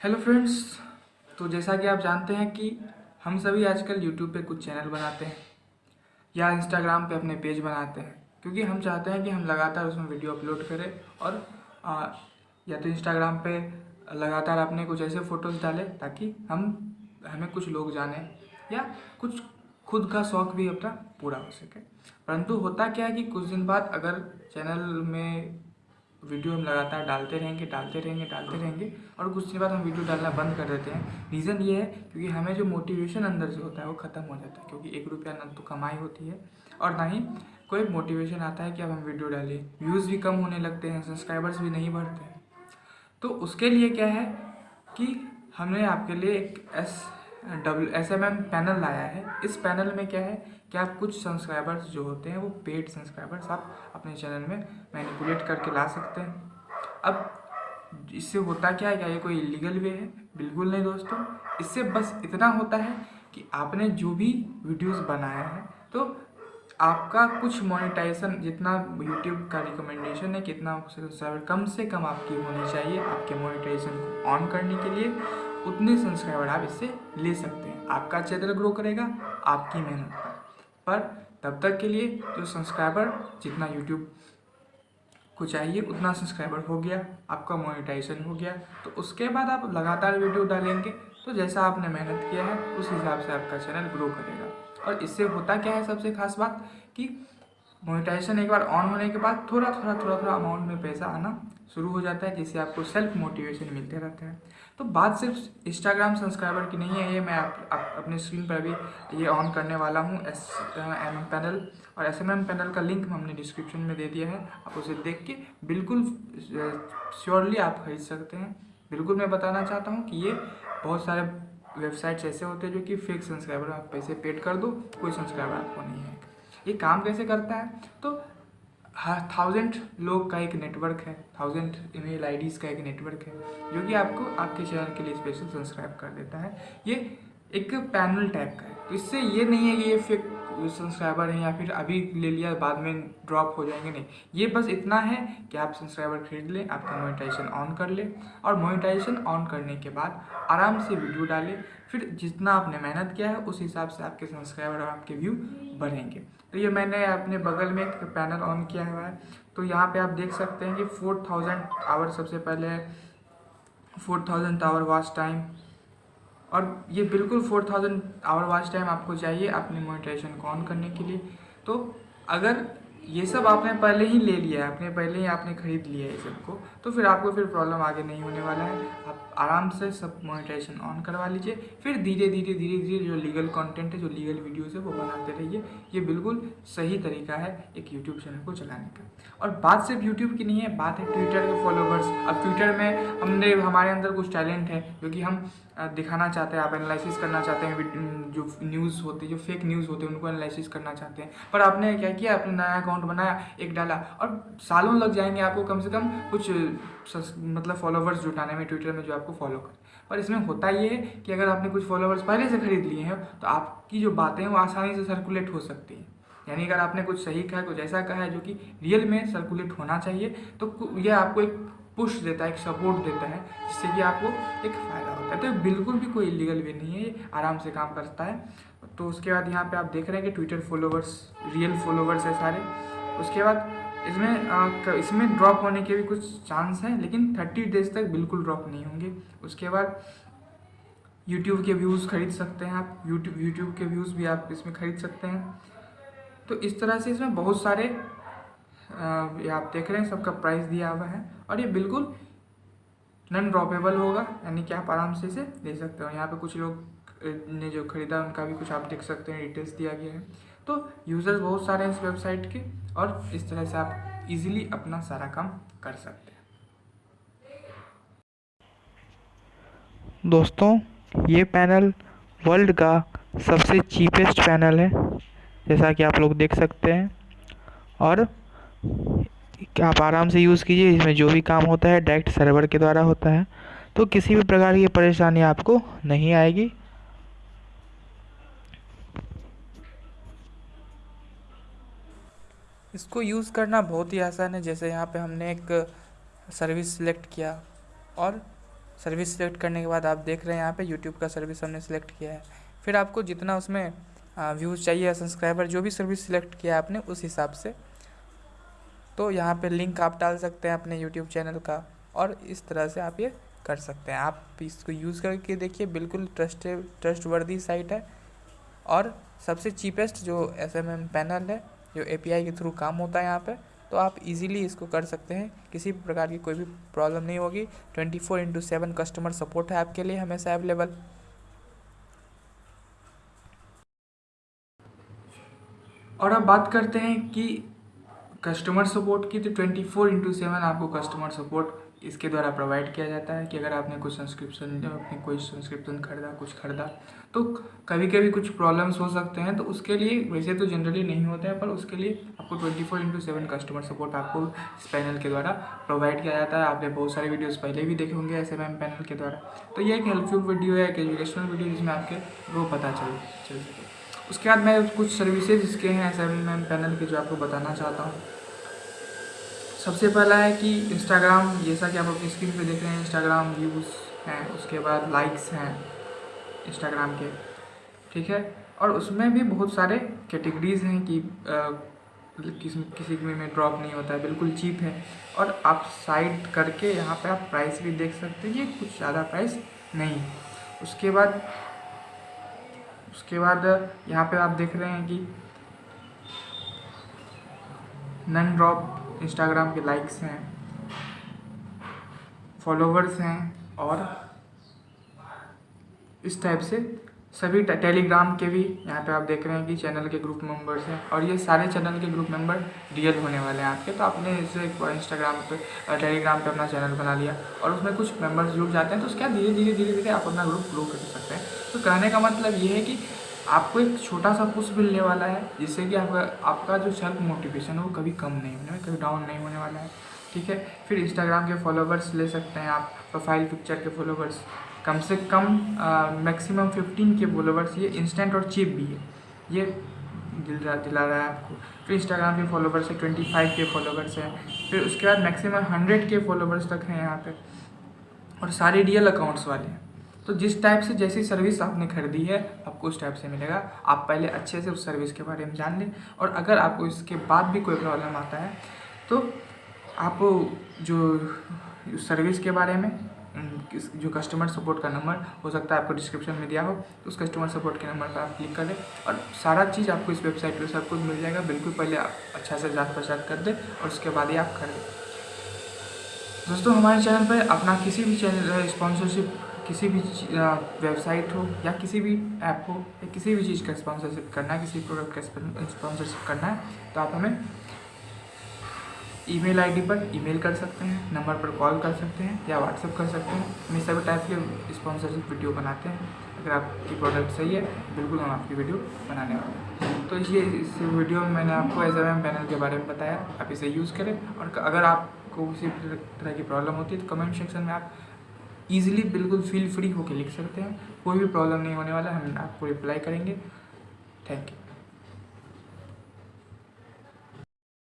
Hello friends तो जैसा कि आप जानते हैं कि हम सभी आजकल यूट्यूब पे कुछ चैनल बनाते हैं या इंस्टाग्राम पे अपने पेज बनाते हैं क्योंकि हम चाहते हैं कि हम लगातार उसमें वीडियो अपलोड करें और आ, या तो इंस्टाग्राम पे लगातार अपने कुछ ऐसे फ़ोटोज़ डालें ताकि हम हमें कुछ लोग जाने या कुछ खुद का शौक़ भी अपना पूरा हो सके। परंतु होता क्या है कि कुछ दिन बाद अगर चैनल में वीडियो हम लगातार डालते रहेंगे डालते रहेंगे डालते रहेंगे और कुछ दिन बाद हम वीडियो डालना बंद कर देते हैं। रीज़न ये है क्योंकि हमें जो मोटिवेशन अंदर से होता है वो ख़त्म हो जाता है, क्योंकि एक रुपया ना तो कमाई होती है और ना ही कोई मोटिवेशन आता है कि अब हम वीडियो डालें। व्यूज़ भी कम होने लगते हैं सब्सक्राइबर्स भी नहीं बढ़ते हैं। तो उसके लिए क्या है कि हमने आपके लिए एक W S M M panel लाया है। इस पैनल में क्या है कि आप कुछ सब्सक्राइबर्स जो होते हैं, वो पेड सब्सक्राइबर्स आप अपने चैनल में मैनिपुलेट करके ला सकते हैं। अब इससे होता क्या है क्या ये कोई इलीगल वे है? बिल्कुल नहीं दोस्तों। इससे बस इतना होता है कि आपने जो भी वीडियोस बनाया है तो आपका कुछ मोनेटाइजेशन जितना यूट्यूब का रिकमेंडेशन है, कितना सब्सक्राइबर कम से कम आपकी होनी चाहिए आपके मोनेटाइजेशन को ऑन करने के लिए। उतने सब्सक्राइबर आप इससे ले सकते हैं। आपका चैनल ग्रो करेगा, आपकी मेहनत पर। पर तब तक के लिए जो सब्सक्राइबर जितना यूट्यूब को चाहिए, उतना सब्सक्राइबर हो गया, आपका मोनेटाइजेशन हो गया। तो उसके बाद आप लगातार वीडियो डालेंगे तो जैसा आपने मेहनत किया है, उस हिसाब से आपका चैनल ग्रो करेगा। और इससे होता क्या है सबसे खास बात कि मोनेटाइजेशन एक बार ऑन होने के बाद थोड़ा थोड़ा थोड़ा थोड़ा अमाउंट में पैसा आना शुरू हो जाता है जिससे आपको सेल्फ मोटिवेशन मिलते रहते हैं। तो बात सिर्फ़ इंस्टाग्राम सब्सक्राइबर की नहीं है ये मैं आप, आप अपने स्क्रीन पर अभी ये ऑन करने वाला हूँ। एस एम एम पैनल और एस एम एम पैनल का लिंक हमने डिस्क्रिप्शन में दे दिया है। आप उसे देख के बिल्कुल श्योरली आप खरीद सकते हैं। बिल्कुल मैं बताना चाहता हूँ कि ये बहुत सारे वेबसाइट्स ऐसे होते हैं जो कि फेक सब्सक्राइबर आप पैसे पेड कर दो कोई सब्सक्राइबर आपको नहीं है ये काम कैसे करता है? तो थाउज़ेंड लोग का एक नेटवर्क है थाउज़ेंड ईमेल आईडीज़ का एक नेटवर्क है, जो कि आपको आपके चैनल के लिए स्पेशल सब्सक्राइब कर देता है। ये एक पैनल टाइप का है। तो इससे ये नहीं है कि ये सब्सक्राइबर हैं या फिर अभी ले लिया, बाद में ड्रॉप हो जाएँगे नहीं। ये बस इतना है कि आप सब्सक्राइबर खरीद लें, आपका मोनेटाइजेशन ऑन कर लें और मोनेटाइजेशन ऑन करने के बाद आराम से वीडियो डालें। फिर जितना आपने मेहनत किया है, उस हिसाब से आपके सब्सक्राइबर और आपके व्यू बढ़ेंगे। तो ये मैंने अपने बगल में एक पैनल ऑन किया हुआ है। तो यहाँ पे आप देख सकते हैं कि फोर थाउज़ेंड आवर सबसे पहले four thousand hour watch time और ये बिल्कुल four thousand hour watch time आपको चाहिए अपनी मोनिटाइजेशन को ऑन करने के लिए। तो अगर ये सब आपने पहले ही ले लिया है, आपने पहले ही आपने खरीद लिया है सबको तो फिर आपको फिर प्रॉब्लम आगे नहीं होने वाला है। आप आराम से सब मोनेटाइजेशन ऑन करवा लीजिए। फिर धीरे धीरे धीरे धीरे जो लीगल कंटेंट है, जो लीगल वीडियोस है, वो बनाते रहिए। ये बिल्कुल सही तरीका है एक यूट्यूब चैनल को चलाने का। और बात सिर्फ़ यूट्यूब की नहीं है, बात है ट्विटर के फॉलोवर्स अब ट्विटर में हमने, हमारे अंदर कुछ टैलेंट है, जो कि हम दिखाना चाहते हैं, आप एनालिसिस करना चाहते हैं जो न्यूज़ होती है, जो फेक न्यूज़ होते हैं, उनको एनालिसिस करना चाहते हैं। पर आपने क्या किया? आपने नया अकाउंट बनाया, एक डाला। और सालों लग जाएँगे आपको कम से कम कुछ मतलब फॉलोवर्स जुटाने में ट्विटर में जो आपको फॉलो करें, पर इसमें होता ये है कि अगर आपने कुछ फॉलोवर्स पहले से खरीद लिए हैं तो आपकी जो बातें हैं, वो आसानी से सर्कुलेट हो सकती हैं। यानी अगर आपने कुछ सही कहा, कुछ ऐसा कहा है जो कि रियल में सर्कुलेट होना चाहिए तो यह आपको एक पुश देता है, एक सपोर्ट देता है, जिससे कि आपको एक फ़ायदा होता है। तो बिल्कुल भी कोई इलीगल भी नहीं है आराम से काम करता है। तो उसके बाद यहाँ पे आप देख रहे हैं कि ट्विटर फॉलोवर्स रियल फॉलोवर्स है सारे। उसके बाद इसमें आ, इसमें ड्रॉप होने के भी कुछ चांस हैं लेकिन थर्टी डेज़ तक बिल्कुल ड्रॉप नहीं होंगे। उसके बाद यूट्यूब के व्यूज़ खरीद सकते हैं आप। यूट्यूब यूट्यूब के व्यूज़ भी आप इसमें खरीद सकते हैं। तो इस तरह से इसमें बहुत सारे ये आप देख रहे हैं सबका प्राइस दिया हुआ है। और ये बिल्कुल नॉन ड्रॉपेबल होगा यानी कि आप आराम से इसे ले सकते हो। यहाँ पे कुछ लोग ने जो ख़रीदा उनका भी कुछ आप देख सकते हैं डिटेल्स दिया गया है। तो यूज़र्स बहुत सारे हैं इस वेबसाइट के और इस तरह से आप इजीली अपना सारा काम कर सकते हैं। दोस्तों, ये पैनल वर्ल्ड का सबसे चीपेस्ट पैनल है, जैसा कि आप लोग देख सकते हैं। और आप आराम से यूज़ कीजिए, इसमें जो भी काम होता है, डायरेक्ट सर्वर के द्वारा होता है। तो किसी भी प्रकार की परेशानी आपको नहीं आएगी। इसको यूज़ करना बहुत ही आसान है। जैसे यहाँ पे हमने एक सर्विस सिलेक्ट किया और सर्विस सिलेक्ट करने के बाद आप देख रहे हैं यहाँ पे यूट्यूब का सर्विस हमने सेलेक्ट किया है। फिर आपको जितना उसमें व्यूज़ चाहिए या सब्सक्राइबर जो भी सर्विस सिलेक्ट किया है आपने उस हिसाब से। तो यहाँ पे लिंक आप डाल सकते हैं अपने यूट्यूब चैनल का और इस तरह से आप ये कर सकते हैं। आप इसको यूज़ करके देखिए, बिल्कुल ट्रस्ट ट्रस्ट वर्दी साइट है और सबसे चीपेस्ट जो एस पैनल है जो ए पी आई के थ्रू काम होता है यहाँ पर तो आप इजीली इसको कर सकते हैं। किसी भी प्रकार की कोई भी प्रॉब्लम नहीं होगी। Twenty four into seven customer support है आपके लिए हमेशा अवेलेबल और अब बात करते हैं कि कस्टमर सपोर्ट की तो ट्वेंटी फोर इंटू सेवन आपको कस्टमर सपोर्ट इसके द्वारा प्रोवाइड किया जाता है कि अगर आपने कुछ सब्सक्रिप्शन अपने कोई सब्सक्रिप्शन खरीदा, कुछ खरीदा तो कभी कभी कुछ प्रॉब्लम्स हो सकते हैं तो उसके लिए वैसे तो जनरली नहीं होते हैं, पर उसके लिए आपको twenty four into seven customer support आपको इस पैनल के द्वारा प्रोवाइड किया जाता है। आपने बहुत सारे वीडियोस पहले भी देखे होंगे एस पैनल के द्वारा। तो ये एक हेल्पफुल वीडियो है एक एजुकेशनल वीडियो जिसमें आपके वो पता चल चल सके। उसके बाद मैं कुछ सर्विसेज़ इसके हैं एस पैनल के जो आपको बताना चाहता हूँ। सबसे पहला है कि इंस्टाग्राम जैसा कि आप अपनी स्क्रीन पे देख रहे हैं इंस्टाग्राम व्यूज़ हैं, उसके बाद लाइक्स हैं इंस्टाग्राम के, ठीक है? और उसमें भी बहुत सारे कैटेगरीज हैं कि किसी किसी में ड्रॉप नहीं होता है, बिल्कुल चीप है। और आप साइड करके यहाँ पे आप प्राइस भी देख सकते हैं, ये कुछ ज़्यादा प्राइस नहीं। उसके बाद उसके बाद यहाँ पे आप देख रहे हैं कि नन ड्रॉप इंस्टाग्राम के लाइक्स हैं फॉलोवर्स हैं और इस टाइप से सभी टेलीग्राम के भी यहाँ पे आप देख रहे हैं कि चैनल के ग्रुप मेंबर्स हैं और ये सारे चैनल के ग्रुप मेंबर रियल होने वाले हैं आपके। तो आपने इसे इंस्टाग्राम पे टेलीग्राम पे अपना चैनल बना लिया और उसमें कुछ मेंबर्स जुड़ जाते हैं तो उसके बाद धीरे धीरे धीरे धीरे आप अपना ग्रुप ग्रो कर सकते हैं। तो कहने का मतलब ये है कि आपको एक छोटा सा पुश मिलने वाला है जिससे कि आपका आपका जो सेल्फ मोटिवेशन है वो कभी कम नहीं होने कभी डाउन नहीं होने वाला है। ठीक है? फिर इंस्टाग्राम के फॉलोवर्स ले सकते हैं आप, प्रोफ़ाइल पिक्चर के फॉलोवर्स कम से कम मैक्सिमम फिफ्टीन के फॉलोवर्स ये इंस्टेंट और चीप भी है। ये दिल दिला रहा है आपको। फिर इंस्टाग्राम के फॉलोवर्स है ट्वेंटी फाइव के फॉलोवर्स हैं। फिर उसके बाद मैक्सिमम हंड्रेड के फॉलोवर्स तक हैं यहाँ पे। और सारे रियल अकाउंट्स वाले हैं। तो जिस टाइप से जैसी सर्विस आपने खरीदी है, आपको उस टाइप से मिलेगा। आप पहले अच्छे से उस सर्विस के बारे में जान लें। और अगर आपको इसके बाद भी कोई प्रॉब्लम आता है तो आप जो सर्विस के बारे में जो कस्टमर सपोर्ट का नंबर हो सकता है आपको डिस्क्रिप्शन में दिया हो तो उस कस्टमर सपोर्ट के नंबर पर आप क्लिक करें और सारा चीज़ आपको इस वेबसाइट पर सब कुछ मिल जाएगा। बिल्कुल पहले अच्छा से जाँच पहचान कर दें और उसके बाद ही आप कर दें दोस्तों, हमारे चैनल पर अपना किसी भी चैनल स्पॉन्सरशिप किसी भी वेबसाइट हो या किसी भी ऐप हो, या किसी भी चीज़ का स्पॉन्सरशिप करना है, किसी प्रोडक्ट का स्पॉन्सरशिप करना है तो आप हमें ईमेल आईडी पर ईमेल कर सकते हैं नंबर पर कॉल कर सकते हैं, या व्हाट्सअप कर सकते हैं। हम सभी टाइप के स्पॉन्सरशिप वीडियो बनाते हैं। अगर आपकी प्रोडक्ट सही है, बिल्कुल हम आपकी वीडियो बनाने वाले हैं। तो ये इस वीडियो में मैंने आपको एस एम पैनल के बारे में बताया। आप इसे यूज़ करें और अगर आपको किसी तरह की प्रॉब्लम होती है तो कमेंट सेक्शन में आप ईजिली बिल्कुल फील फ्री होकर लिख सकते हैं। कोई भी प्रॉब्लम नहीं होने वाला, हम आपको रिप्लाई करेंगे। Thank you